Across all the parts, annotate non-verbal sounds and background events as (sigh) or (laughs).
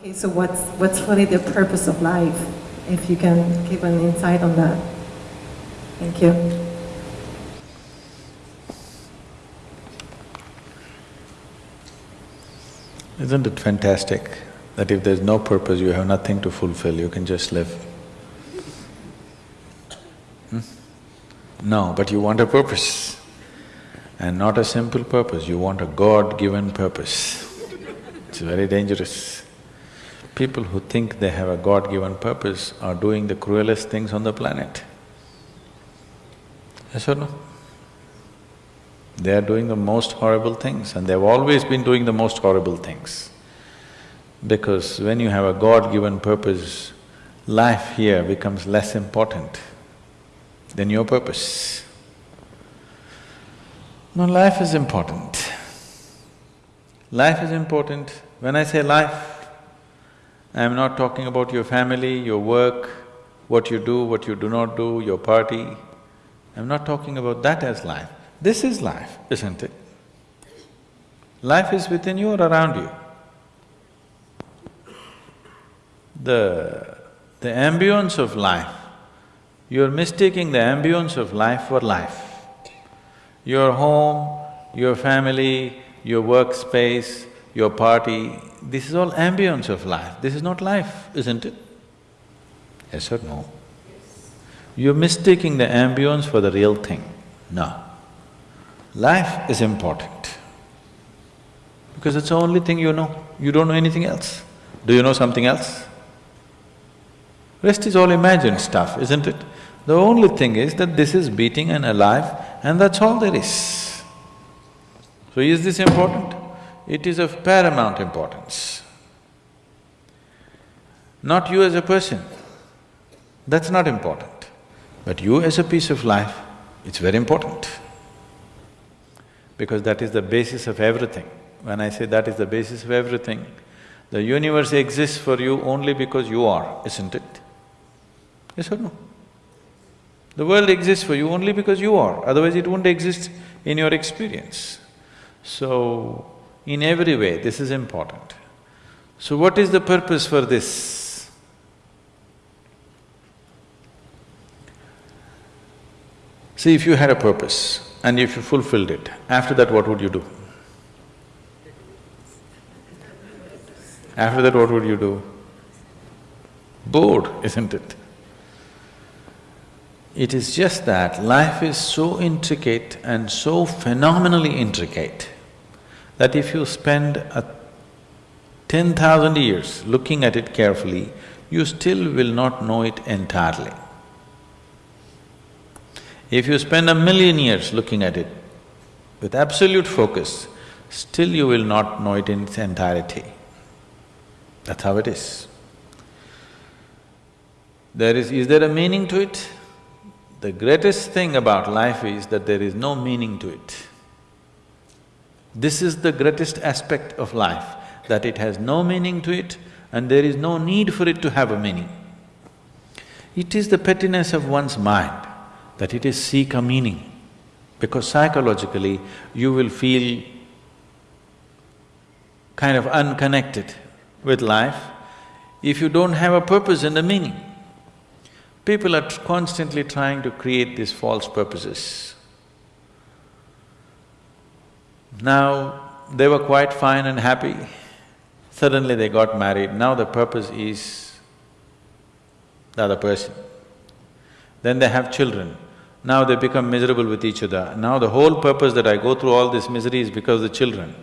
Okay, so what's, what's really the purpose of life? If you can give an insight on that. Thank you. Isn't it fantastic that if there's no purpose, you have nothing to fulfill, you can just live? Hmm? No, but you want a purpose. And not a simple purpose, you want a God-given purpose. It's very dangerous. People who think they have a God-given purpose are doing the cruelest things on the planet. Yes or no? They are doing the most horrible things and they've always been doing the most horrible things. Because when you have a God-given purpose, life here becomes less important than your purpose. No, life is important. Life is important. When I say life, I am not talking about your family, your work, what you do, what you do not do, your party. I'm not talking about that as life. This is life, isn't it? Life is within you or around you. The… the ambience of life, you're mistaking the ambience of life for life. Your home, your family, your workspace, your party, this is all ambience of life, this is not life, isn't it? Yes or no? You're mistaking the ambience for the real thing. No. Life is important because it's the only thing you know, you don't know anything else. Do you know something else? Rest is all imagined stuff, isn't it? The only thing is that this is beating and alive and that's all there is. So is this important? It is of paramount importance. Not you as a person, that's not important. But you as a piece of life, it's very important. Because that is the basis of everything. When I say that is the basis of everything, the universe exists for you only because you are, isn't it? Yes or no? The world exists for you only because you are, otherwise it wouldn't exist in your experience. So, in every way, this is important. So what is the purpose for this? See, if you had a purpose and if you fulfilled it, after that what would you do? After that what would you do? Bored, isn't it? It is just that life is so intricate and so phenomenally intricate that if you spend a ten thousand years looking at it carefully, you still will not know it entirely. If you spend a million years looking at it with absolute focus, still you will not know it in its entirety. That's how it is. There is… is there a meaning to it? The greatest thing about life is that there is no meaning to it. This is the greatest aspect of life, that it has no meaning to it and there is no need for it to have a meaning. It is the pettiness of one's mind that it is seek a meaning, because psychologically you will feel kind of unconnected with life if you don't have a purpose and a meaning. People are constantly trying to create these false purposes. Now, they were quite fine and happy. Suddenly they got married, now the purpose is the other person. Then they have children, now they become miserable with each other. Now the whole purpose that I go through all this misery is because of the children.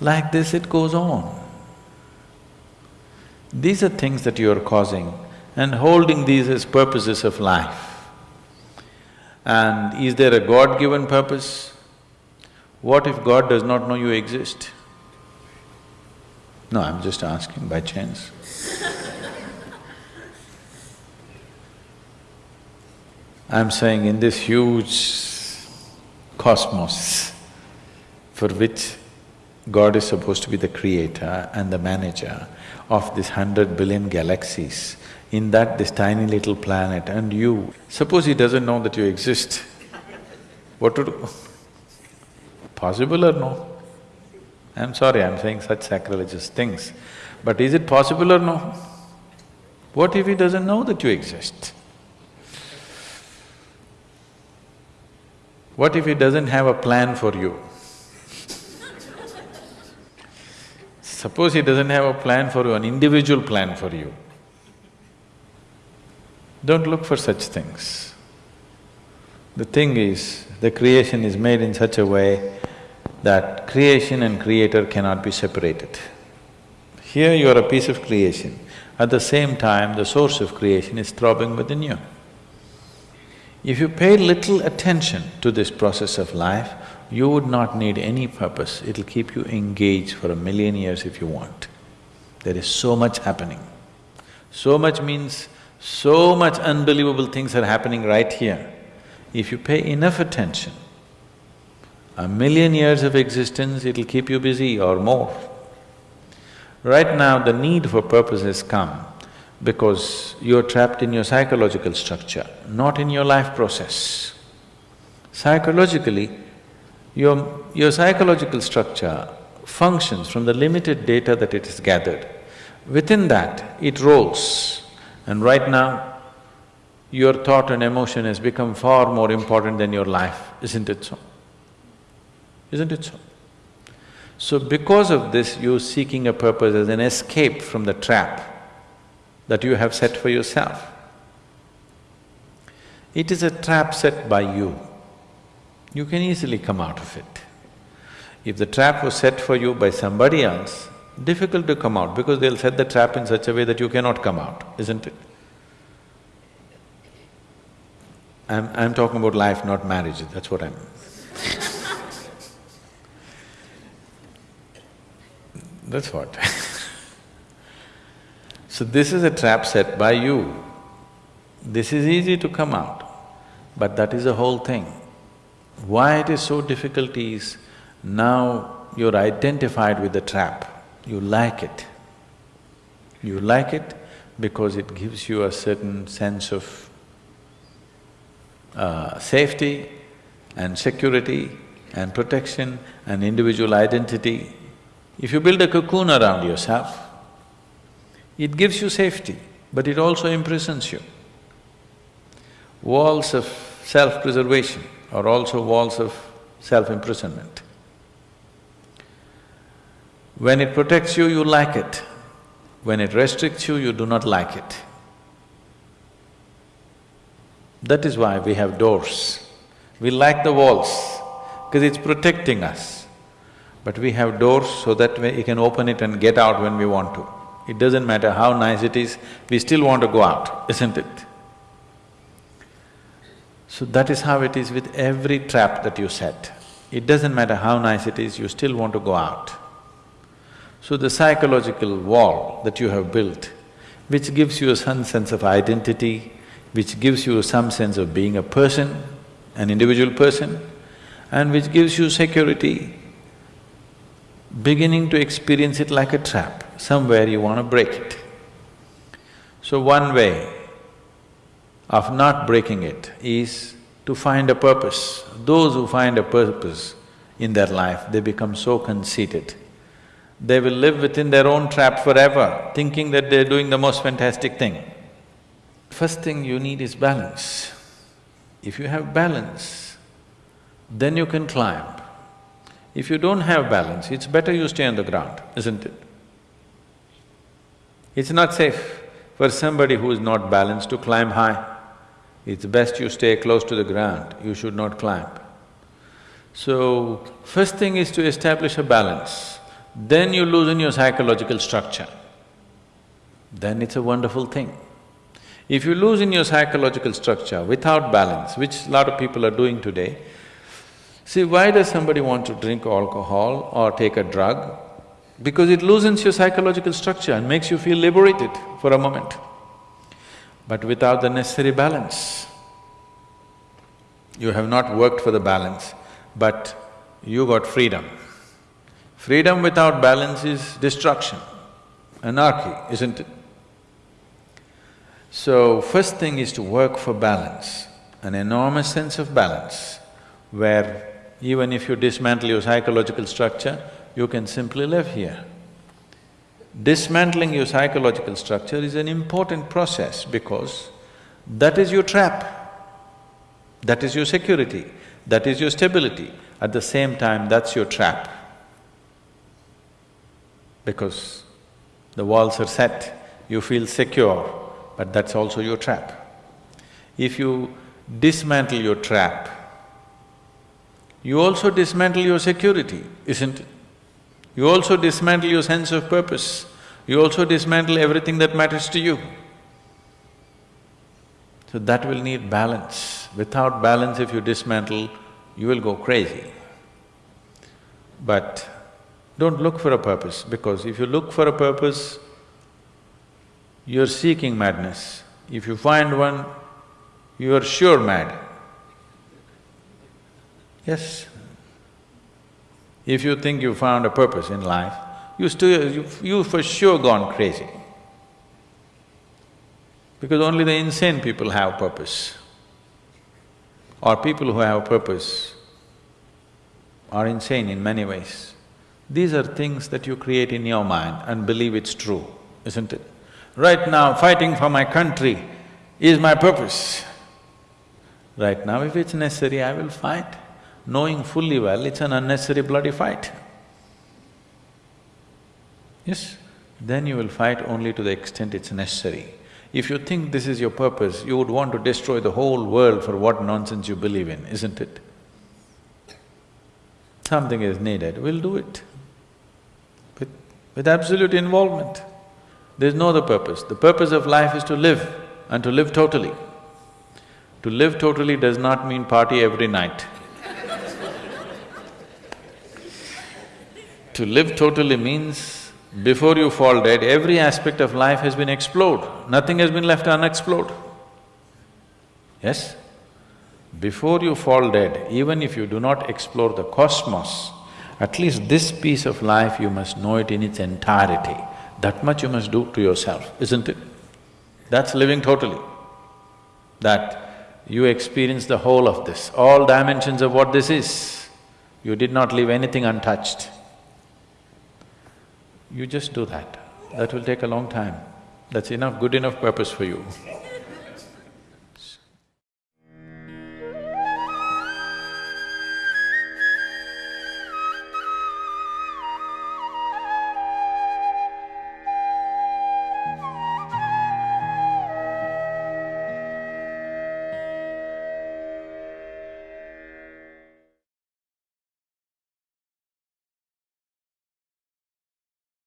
Like this it goes on. These are things that you are causing and holding these as purposes of life. And is there a God-given purpose? What if God does not know you exist? No, I'm just asking by chance. (laughs) I'm saying in this huge cosmos for which God is supposed to be the creator and the manager of this hundred billion galaxies, in that this tiny little planet and you, suppose he doesn't know that you exist, what to do? Possible or no? I'm sorry, I'm saying such sacrilegious things, but is it possible or no? What if he doesn't know that you exist? What if he doesn't have a plan for you? Suppose he doesn't have a plan for you, an individual plan for you. Don't look for such things. The thing is, the creation is made in such a way that creation and creator cannot be separated. Here you are a piece of creation, at the same time the source of creation is throbbing within you. If you pay little attention to this process of life, you would not need any purpose, it'll keep you engaged for a million years if you want. There is so much happening. So much means so much unbelievable things are happening right here. If you pay enough attention, a million years of existence, it'll keep you busy or more. Right now, the need for purpose has come because you're trapped in your psychological structure, not in your life process. Psychologically, your, your psychological structure functions from the limited data that it has gathered. Within that, it rolls. And right now, your thought and emotion has become far more important than your life, isn't it so? Isn't it so? So because of this, you're seeking a purpose as an escape from the trap that you have set for yourself. It is a trap set by you. You can easily come out of it. If the trap was set for you by somebody else, difficult to come out because they'll set the trap in such a way that you cannot come out, isn't it? I'm… I'm talking about life, not marriage, that's what I'm That's what So this is a trap set by you. This is easy to come out, but that is the whole thing. Why it is so difficult is, now you're identified with the trap, you like it. You like it because it gives you a certain sense of uh, safety and security and protection and individual identity. If you build a cocoon around yourself, it gives you safety, but it also imprisons you. Walls of self-preservation are also walls of self-imprisonment. When it protects you, you like it. When it restricts you, you do not like it. That is why we have doors. We like the walls, because it's protecting us. But we have doors so that we can open it and get out when we want to. It doesn't matter how nice it is, we still want to go out, isn't it? So that is how it is with every trap that you set. It doesn't matter how nice it is, you still want to go out. So the psychological wall that you have built, which gives you some sense of identity, which gives you some sense of being a person, an individual person, and which gives you security, beginning to experience it like a trap somewhere you want to break it. So one way of not breaking it is to find a purpose. Those who find a purpose in their life, they become so conceited. They will live within their own trap forever, thinking that they're doing the most fantastic thing. First thing you need is balance. If you have balance, then you can climb. If you don't have balance, it's better you stay on the ground, isn't it? It's not safe for somebody who is not balanced to climb high. It's best you stay close to the ground, you should not climb. So, first thing is to establish a balance, then you loosen your psychological structure. Then it's a wonderful thing. If you loosen your psychological structure without balance, which lot of people are doing today, see, why does somebody want to drink alcohol or take a drug? because it loosens your psychological structure and makes you feel liberated for a moment. But without the necessary balance, you have not worked for the balance, but you got freedom. Freedom without balance is destruction, anarchy, isn't it? So, first thing is to work for balance, an enormous sense of balance, where even if you dismantle your psychological structure, you can simply live here. Dismantling your psychological structure is an important process because that is your trap. That is your security, that is your stability. At the same time, that's your trap. Because the walls are set, you feel secure, but that's also your trap. If you dismantle your trap, you also dismantle your security, isn't it? You also dismantle your sense of purpose, you also dismantle everything that matters to you. So that will need balance. Without balance, if you dismantle, you will go crazy. But don't look for a purpose, because if you look for a purpose, you're seeking madness. If you find one, you are sure mad. Yes. If you think you found a purpose in life, you still… you, you for sure gone crazy. Because only the insane people have purpose. Or people who have purpose are insane in many ways. These are things that you create in your mind and believe it's true, isn't it? Right now, fighting for my country is my purpose. Right now, if it's necessary, I will fight, knowing fully well it's an unnecessary bloody fight. Yes? Then you will fight only to the extent it's necessary. If you think this is your purpose, you would want to destroy the whole world for what nonsense you believe in, isn't it? Something is needed, we'll do it. With, with absolute involvement. There's no other purpose. The purpose of life is to live and to live totally. To live totally does not mean party every night. To live totally means before you fall dead, every aspect of life has been explored, nothing has been left unexplored. Yes? Before you fall dead, even if you do not explore the cosmos, at least this piece of life you must know it in its entirety. That much you must do to yourself, isn't it? That's living totally. That you experience the whole of this, all dimensions of what this is. You did not leave anything untouched. You just do that. That will take a long time. That's enough, good enough purpose for you.